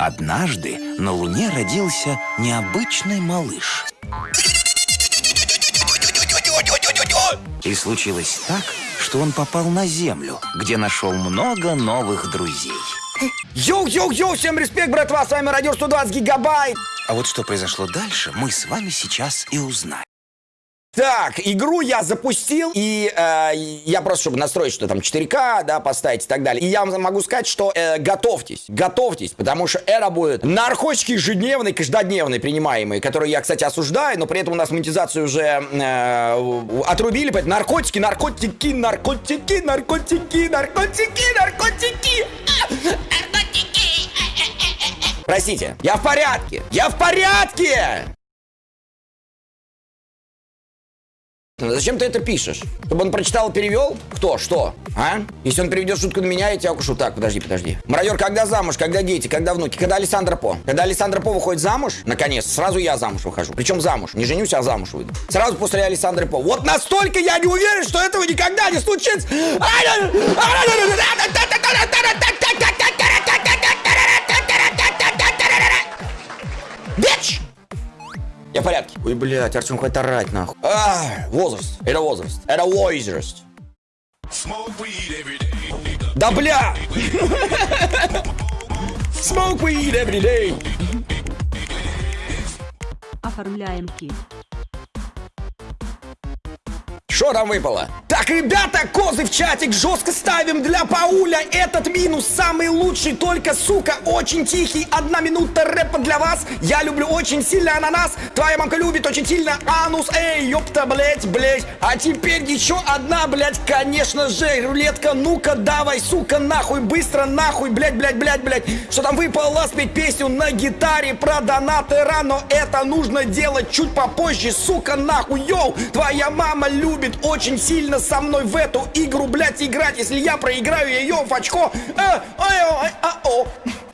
Однажды на Луне родился необычный малыш. И случилось так, что он попал на Землю, где нашел много новых друзей. Йоу-йоу-йоу, всем респект, братва, с вами Радио 120 Гигабайт. А вот что произошло дальше, мы с вами сейчас и узнаем. Так, игру я запустил, и э, я просто, чтобы настроить, что там 4К, да, поставить и так далее. И я вам могу сказать, что э, готовьтесь, готовьтесь, потому что это будет наркотики ежедневные, каждодневные, принимаемые, которые я, кстати, осуждаю, но при этом у нас монетизацию уже э, отрубили, поэтому наркотики, наркотики, наркотики, наркотики, наркотики, наркотики. Простите, я в порядке, я в порядке! Зачем ты это пишешь? Чтобы он прочитал и перевел? Кто? Что? А? Если он переведет шутку на меня, я тебя укушу. Так, подожди, подожди. Мародер, когда замуж? Когда дети? Когда внуки? Когда Александра По? Когда Александра По выходит замуж, наконец, сразу я замуж выхожу. Причем замуж. Не женюсь, а замуж выйду. Сразу после Александры По. Вот настолько я не уверен, что этого никогда не случится. Бич! Я в порядке. Ой, блядь, Артем, хватит орать, нахуй. А, возраст. Это возраст. Это возраст. Да бля! Smoke weed every day. Оформляем кит. Что там выпало? Так, ребята, козы в чатик жестко ставим для Пауля. Этот минус самый лучший, только, сука, очень тихий. Одна минута рэпа для вас. Я люблю очень сильно ананас. Твоя мамка любит очень сильно анус. Эй, ёпта, блять, блять. А теперь еще одна, блять, конечно же, рулетка. Ну-ка, давай, сука, нахуй, быстро, нахуй, блять, блять, блять, блять. Что там выпало спеть песню на гитаре про донатора, но это нужно делать чуть попозже, сука, нахуй, йоу. Твоя мама любит очень сильно со мной в эту игру, блядь, играть. Если я проиграю ее в очко... А, а, а, а, о.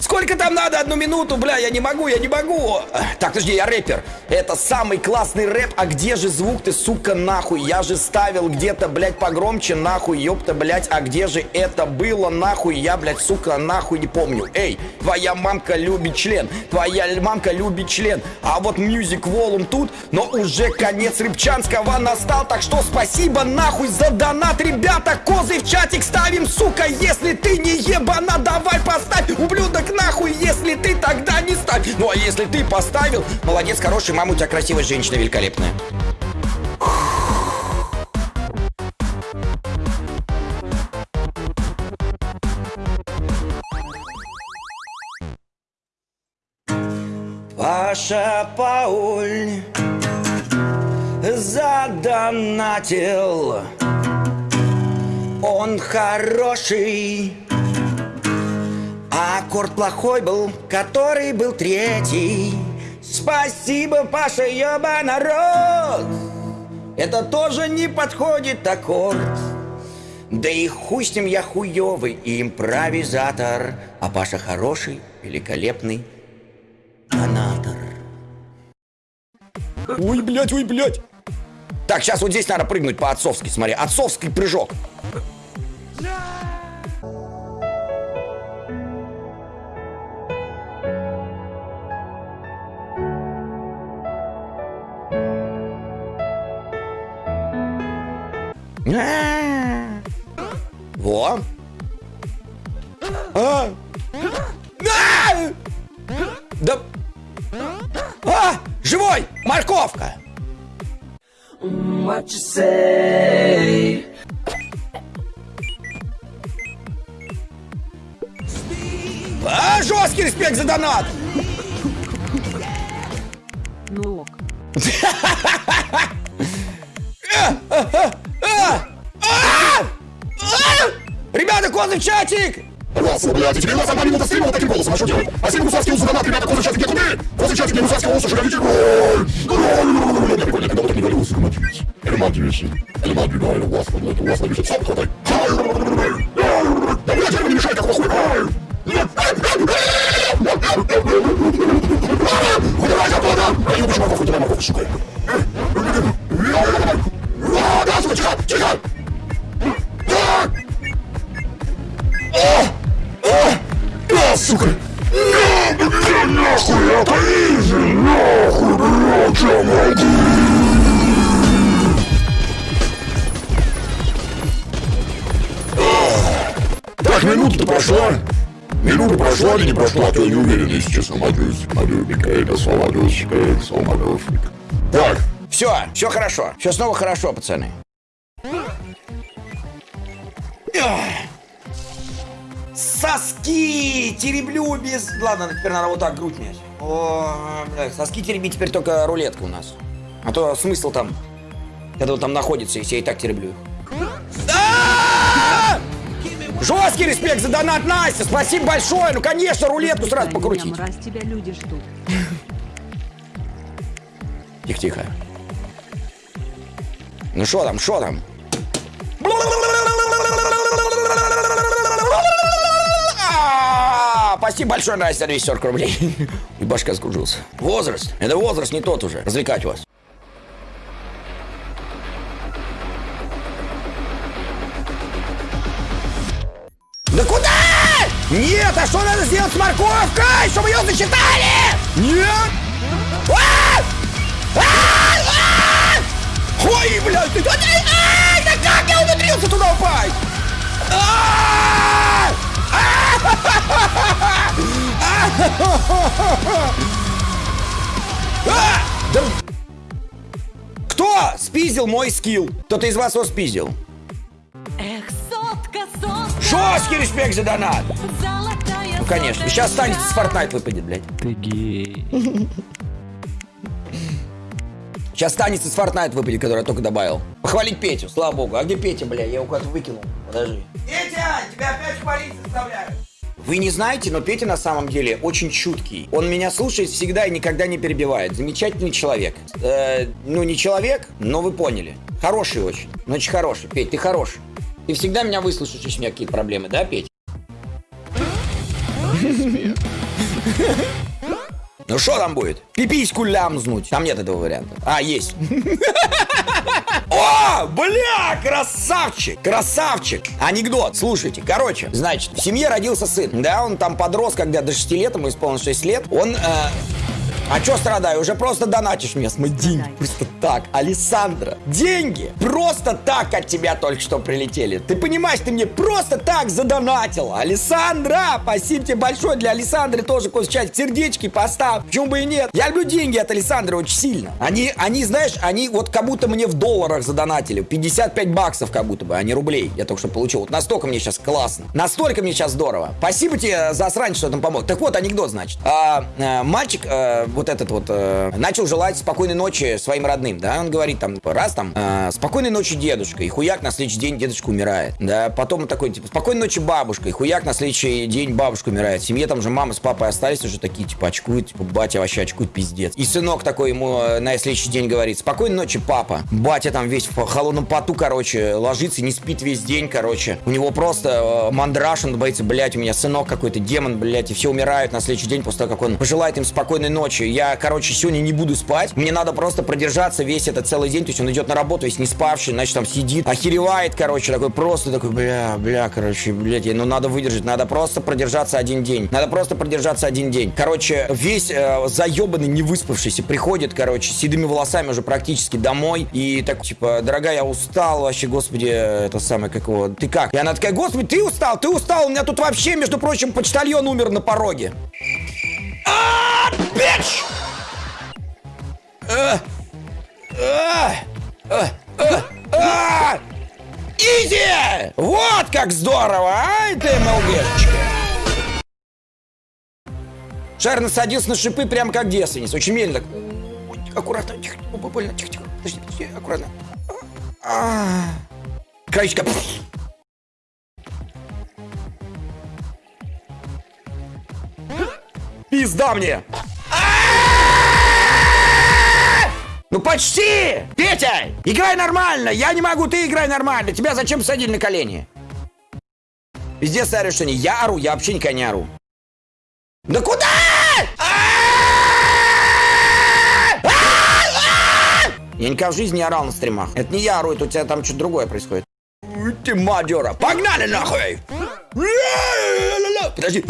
Сколько там надо? Одну минуту, бля, я не могу, я не могу. Так, подожди, я рэпер. Это самый классный рэп. А где же звук ты, сука, нахуй? Я же ставил где-то, блядь, погромче, нахуй, ёпта, блядь. А где же это было, нахуй? Я, блядь, сука, нахуй не помню. Эй, твоя мамка любит член. Твоя мамка любит член. А вот Music Volume тут, но уже конец рыбчанского настал. Так что спасибо, нахуй, за донат, ребята. Козы в чатик ставим, сука, если ты не ебана, давай поставь, ублюдок, нахуй, если ты тогда не ставь. Ну а если ты поставил, молодец, хороший, мама у тебя красивая женщина, великолепная. Паша Пауль задонатил Он хороший Аккорд плохой был, который был третий. Спасибо, Паша, ёба народ. Это тоже не подходит аккорд. Да и хуй с ним я хуёвый импровизатор. А Паша хороший, великолепный донатор Ой, блядь, ой, блядь. Так, сейчас вот здесь надо прыгнуть по-отцовски, смотри. Отцовский прыжок. Во. Say? А, жесткий респект за донат! Ну ок. Ребята, козы в чатик! Классно, блядь, и теперь у нас одна минута стрима вот таким голосом, а что делать? Спасибо, Гусарский узы донат, ребята, козы в чатике, куды? Козы в чатике, Гусарский узы, шагавите, гроль! Гроль! Я прикольно, когда вот так не говорил, ремонтируйся. Ремонтируйся. Ремонтируйся, у вас, блядь, у вас напишет, сам хватай. Да, минута-то прошла. Минута прошла или не прошла, а то я не уверен, если честно, Матюс. Матюбик, это Саладюсик, это Саладюсик. Так, Все, все хорошо. Все снова хорошо, пацаны. Соски тереблю без... Ладно, теперь надо вот так грудь мять. О, блядь, соски теребить теперь только рулетка у нас. А то смысл там, когда он там находится, если я и так тереблю их. Жесткий респект за донат, Настя! Спасибо большое! Ну, конечно, рулетку сразу покрутить. мразь, тебя люди ждут. Тихо-тихо. Ну что там, что там? А, Спасибо большое, Настя, 240 рублей. И башка скружился. Возраст. Это возраст не тот уже. Развлекать вас. Да куда? Нет, а что надо сделать с морковкой, чтобы ее засчитали? Нет. А! А! А! Ой, блядь, ты... Ай, да как я умудрился туда упасть? Кто спиздил мой скилл? Кто-то из вас его спиздил? Жесткий респект за донат. золотая Ну, конечно. Сейчас станет с Fortnite выпадет, блядь. Ты гей. Сейчас станется с Fortnite выпадет, который я только добавил. Похвалить Петю, слава богу. А где Петя, бля? Я его куда-то выкинул. Подожди. Петя, тебя опять хвалить заставляют. Вы не знаете, но Петя на самом деле очень чуткий. Он меня слушает всегда и никогда не перебивает. Замечательный человек. Э, ну, не человек, но вы поняли. Хороший очень. Ну, очень хороший. Петь, ты хороший. Ты всегда меня выслушаешь, если у меня какие-то проблемы, да, Петь? Ну что там будет? Пипиську лямзнуть. Там нет этого варианта. А, есть. О, бля, красавчик, красавчик. Анекдот, слушайте. Короче, значит, в семье родился сын. Да, он там подрос, когда до 6 лет, ему исполнилось 6 лет. Он... э, а чё страдаю? Уже просто донатишь мне с мои деньги. Просто так. Александра, деньги просто так от тебя только что прилетели. Ты понимаешь, ты мне просто так задонатила. Александра, спасибо тебе большое. Для Александры тоже чать сердечки поставь. Почему бы и нет? Я люблю деньги от Александры очень сильно. Они, они, знаешь, они вот как будто мне в долларах задонатили. 55 баксов как будто бы, а не рублей. Я только что получил. Вот настолько мне сейчас классно. Настолько мне сейчас здорово. Спасибо тебе за срань, что там помог. Так вот, анекдот, значит. А, э, мальчик, э, вот этот вот, э, начал желать спокойной ночи своим родным, да, он говорит там, раз там, э, спокойной ночи, дедушка, и хуяк на следующий день дедушка умирает, да, потом он такой, типа, спокойной ночи, бабушка, и хуяк на следующий день бабушка умирает, в семье там же мама с папой остались уже такие, типа, очкуют, типа, батя вообще очкует, пиздец, и сынок такой ему э, на следующий день говорит, спокойной ночи, папа, батя там весь в холодном поту, короче, ложится, не спит весь день, короче, у него просто э, мандраж, он боится, блядь, у меня сынок какой-то, демон, блядь, и все умирают на следующий день после того, как он пожелает им спокойной ночи, я, короче, сегодня не буду спать. Мне надо просто продержаться весь этот целый день. То есть он идет на работу весь не спавший, значит, там сидит, охеревает, короче, такой просто такой, бля, бля, короче, блядь, ну надо выдержать, надо просто продержаться один день. Надо просто продержаться один день. Короче, весь э, заебанный, не выспавшийся приходит, короче, с седыми волосами уже практически домой. И так, типа, дорогая, я устал вообще, господи, это самое, как его, ты как? И она такая, господи, ты устал, ты устал, у меня тут вообще, между прочим, почтальон умер на пороге. А, А! А! А! А! Изи! Вот как здорово, а, ты МЛГшечка. Шар насадился на шипы прям как девственниц. Очень медленно. Аккуратно, тихо, больно, тихо, тихо. Подожди, подожди, аккуратно. А. Краечка. Пизда мне! Ну почти! Петя, играй нормально! Я не могу, ты играй нормально! Тебя зачем садили на колени? Везде что не. Я ору, я вообще никогда не ору. Да куда? Я никогда в жизни не орал на стримах. Это не я ору, это у тебя там что-то другое происходит. Ты мадера. Погнали нахуй! подожди.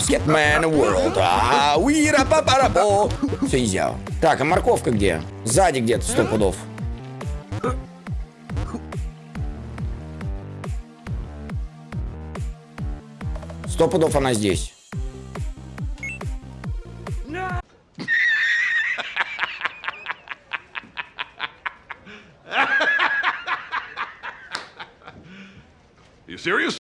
Скетмен World. А, уира, папарапо. Все, нельзя. Так, а морковка где? Сзади где-то, сто пудов. Сто пудов она здесь. Serious?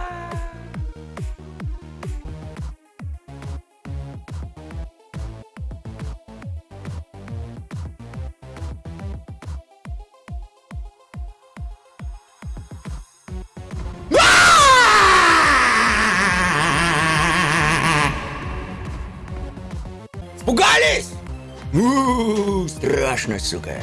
Испугались? У, Страшно, сука.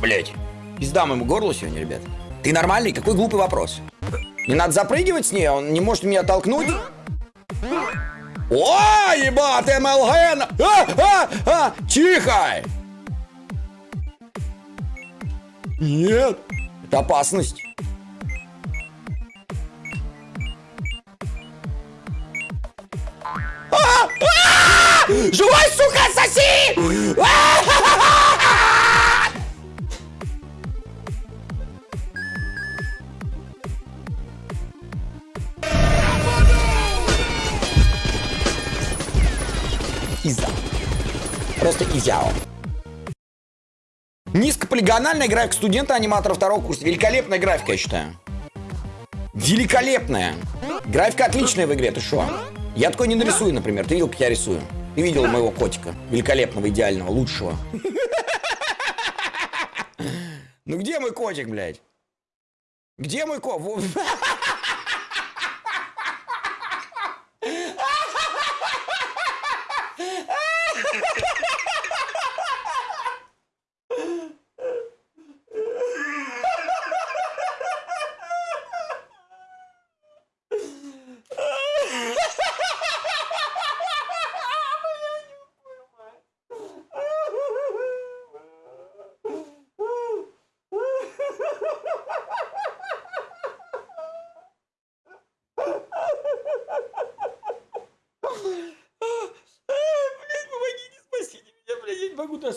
Блять, пизда моему горлу сегодня, ребят. Ты нормальный? Какой глупый вопрос. Не надо запрыгивать с ней, он не может меня толкнуть. О, ебать, МЛГ! А, а, а, тихо! Нет, это опасность. Живой, сука, соси! Иза. Просто изяо. Низкополигональная графика студента аниматора второго курса. Великолепная графика, я считаю. Великолепная. Графика отличная в игре, ты шо? Я такой не нарисую, например. Ты видел, как я рисую? Ты видел моего котика? Великолепного, идеального, лучшего. Ну где мой котик, блядь? Где мой кот?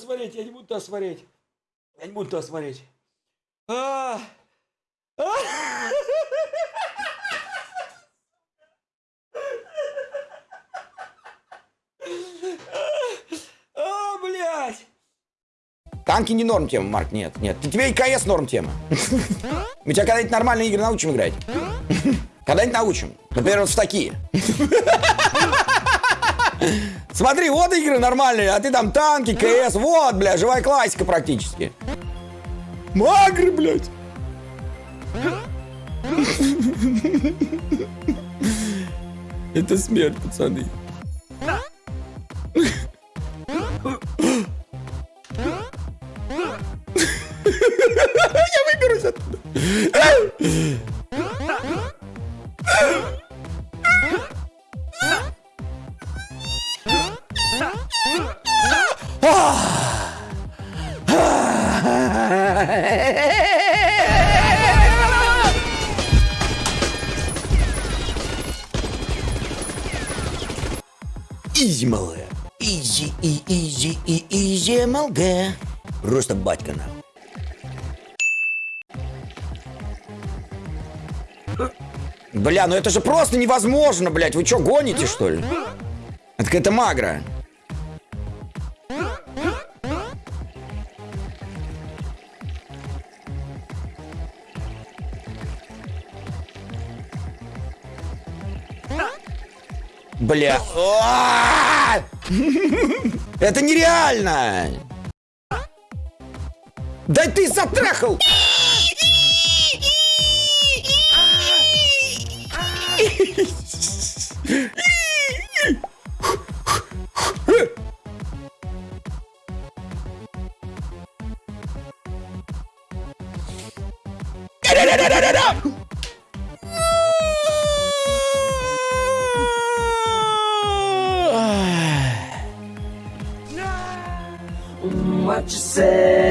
смотреть, я не буду туда смотреть. Я не буду туда смотреть. А! А! А! Танки не норм тема, Марк, нет, нет. Тебе и КС норм тема. Мы тебя когда-нибудь нормальные игры научим играть. Когда-нибудь научим. Например, вот в такие. Смотри, вот игры нормальные, а ты там танки, КС, вот, бля, живая классика практически. Магры, блядь. Это смерть, пацаны. Easy, малая. Easy, и easy, и easy, MLG. Просто батька нам. Бля, ну это же просто невозможно, блядь. Вы что, гоните, что ли? Это какая-то магра. Бля. А! Это нереально! Да ты затрахал! Da da da da da! Я в порядке.